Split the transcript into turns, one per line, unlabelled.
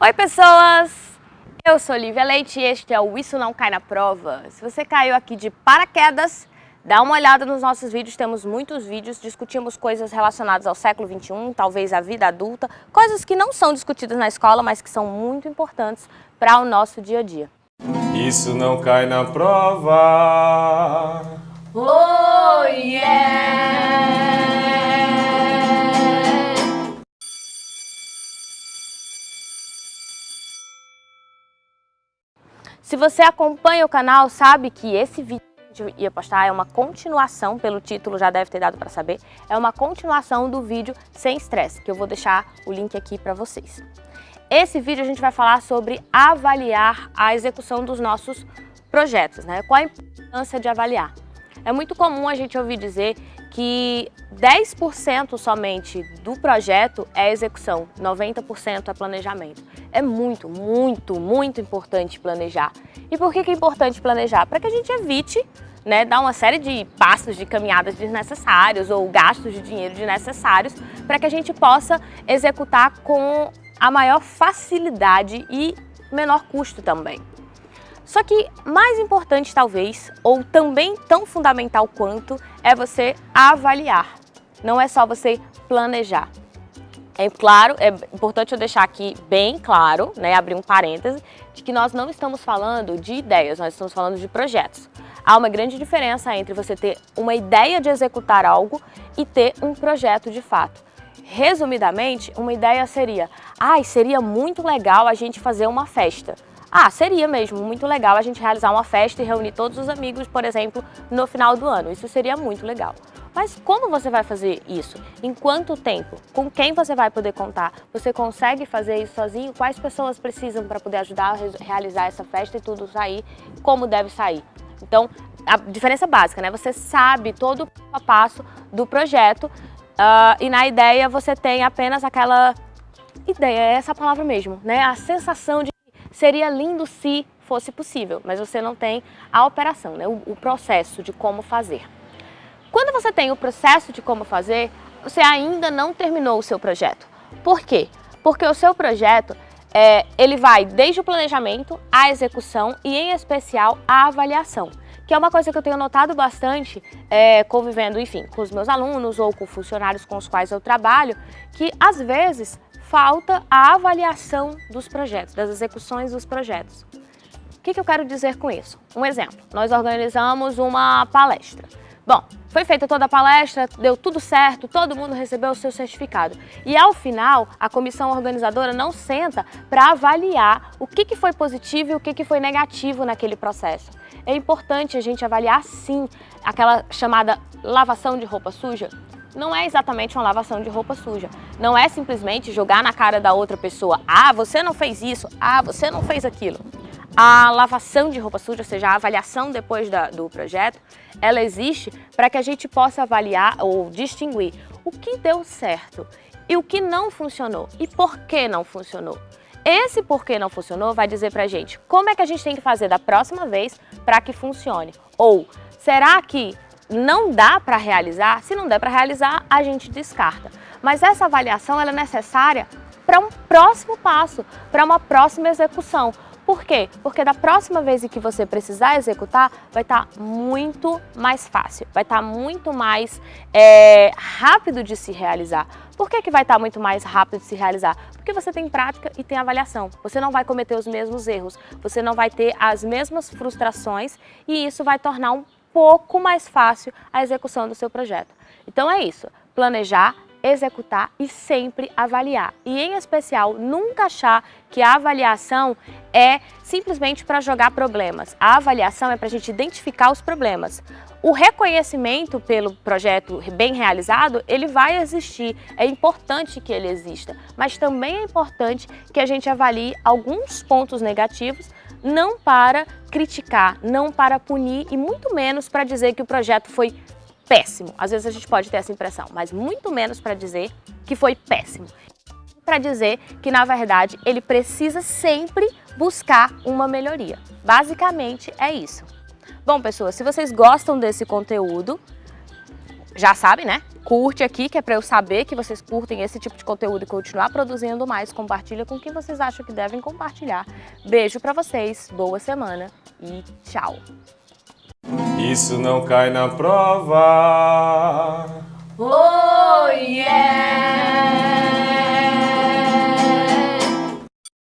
Oi pessoas, eu sou Lívia Leite e este é o Isso Não Cai na Prova. Se você caiu aqui de paraquedas, dá uma olhada nos nossos vídeos, temos muitos vídeos, discutimos coisas relacionadas ao século XXI, talvez à vida adulta, coisas que não são discutidas na escola, mas que são muito importantes para o nosso dia a dia.
Isso não cai na prova.
Oh yeah! Se você acompanha o canal, sabe que esse vídeo ia postar é uma continuação, pelo título já deve ter dado para saber, é uma continuação do vídeo Sem Estresse, que eu vou deixar o link aqui para vocês. Esse vídeo a gente vai falar sobre avaliar a execução dos nossos projetos, né? Qual a importância de avaliar? É muito comum a gente ouvir dizer que 10% somente do projeto é execução, 90% é planejamento. É muito, muito, muito importante planejar. E por que é importante planejar? Para que a gente evite né, dar uma série de passos de caminhadas desnecessários ou gastos de dinheiro desnecessários para que a gente possa executar com a maior facilidade e menor custo também. Só que mais importante talvez, ou também tão fundamental quanto, é você avaliar. Não é só você planejar. É claro, é importante eu deixar aqui bem claro, né, abrir um parêntese, de que nós não estamos falando de ideias, nós estamos falando de projetos. Há uma grande diferença entre você ter uma ideia de executar algo e ter um projeto de fato. Resumidamente, uma ideia seria, ai, ah, seria muito legal a gente fazer uma festa. Ah, seria mesmo muito legal a gente realizar uma festa e reunir todos os amigos, por exemplo, no final do ano. Isso seria muito legal. Mas como você vai fazer isso? Em quanto tempo? Com quem você vai poder contar? Você consegue fazer isso sozinho? Quais pessoas precisam para poder ajudar a realizar essa festa e tudo sair? Como deve sair? Então, a diferença básica, né? Você sabe todo o passo a passo do projeto uh, e na ideia você tem apenas aquela ideia, é essa palavra mesmo, né? A sensação de seria lindo se fosse possível, mas você não tem a operação, né? o, o processo de como fazer. Quando você tem o processo de como fazer, você ainda não terminou o seu projeto. Por quê? Porque o seu projeto, é, ele vai desde o planejamento, a execução e, em especial, a avaliação. Que é uma coisa que eu tenho notado bastante, é, convivendo, enfim, com os meus alunos ou com funcionários com os quais eu trabalho, que às vezes falta a avaliação dos projetos, das execuções dos projetos. O que, que eu quero dizer com isso? Um exemplo, nós organizamos uma palestra. Bom, foi feita toda a palestra, deu tudo certo, todo mundo recebeu o seu certificado. E ao final, a comissão organizadora não senta para avaliar o que, que foi positivo e o que, que foi negativo naquele processo. É importante a gente avaliar sim aquela chamada lavação de roupa suja, não é exatamente uma lavação de roupa suja. Não é simplesmente jogar na cara da outra pessoa, ah, você não fez isso, ah, você não fez aquilo. A lavação de roupa suja, ou seja, a avaliação depois da, do projeto, ela existe para que a gente possa avaliar ou distinguir o que deu certo e o que não funcionou e por que não funcionou. Esse porquê não funcionou vai dizer para a gente como é que a gente tem que fazer da próxima vez para que funcione. Ou será que não dá para realizar? Se não der para realizar, a gente descarta. Mas essa avaliação ela é necessária para um próximo passo, para uma próxima execução. Por quê? Porque da próxima vez que você precisar executar, vai estar tá muito mais fácil, vai estar tá muito mais é, rápido de se realizar. Por que, que vai estar tá muito mais rápido de se realizar? Porque você tem prática e tem avaliação. Você não vai cometer os mesmos erros, você não vai ter as mesmas frustrações e isso vai tornar um pouco mais fácil a execução do seu projeto. Então é isso, planejar, executar e sempre avaliar. E em especial, nunca achar que a avaliação é simplesmente para jogar problemas. A avaliação é para a gente identificar os problemas. O reconhecimento pelo projeto bem realizado, ele vai existir, é importante que ele exista, mas também é importante que a gente avalie alguns pontos negativos, não para criticar, não para punir e muito menos para dizer que o projeto foi péssimo. Às vezes a gente pode ter essa impressão, mas muito menos para dizer que foi péssimo. Para dizer que, na verdade, ele precisa sempre buscar uma melhoria. Basicamente é isso. Bom, pessoas, se vocês gostam desse conteúdo, já sabem, né? curte aqui, que é para eu saber que vocês curtem esse tipo de conteúdo e continuar produzindo mais. Compartilha com quem vocês acham que devem compartilhar. Beijo para vocês, boa semana e tchau!
Isso não cai na prova.
Oh, yeah!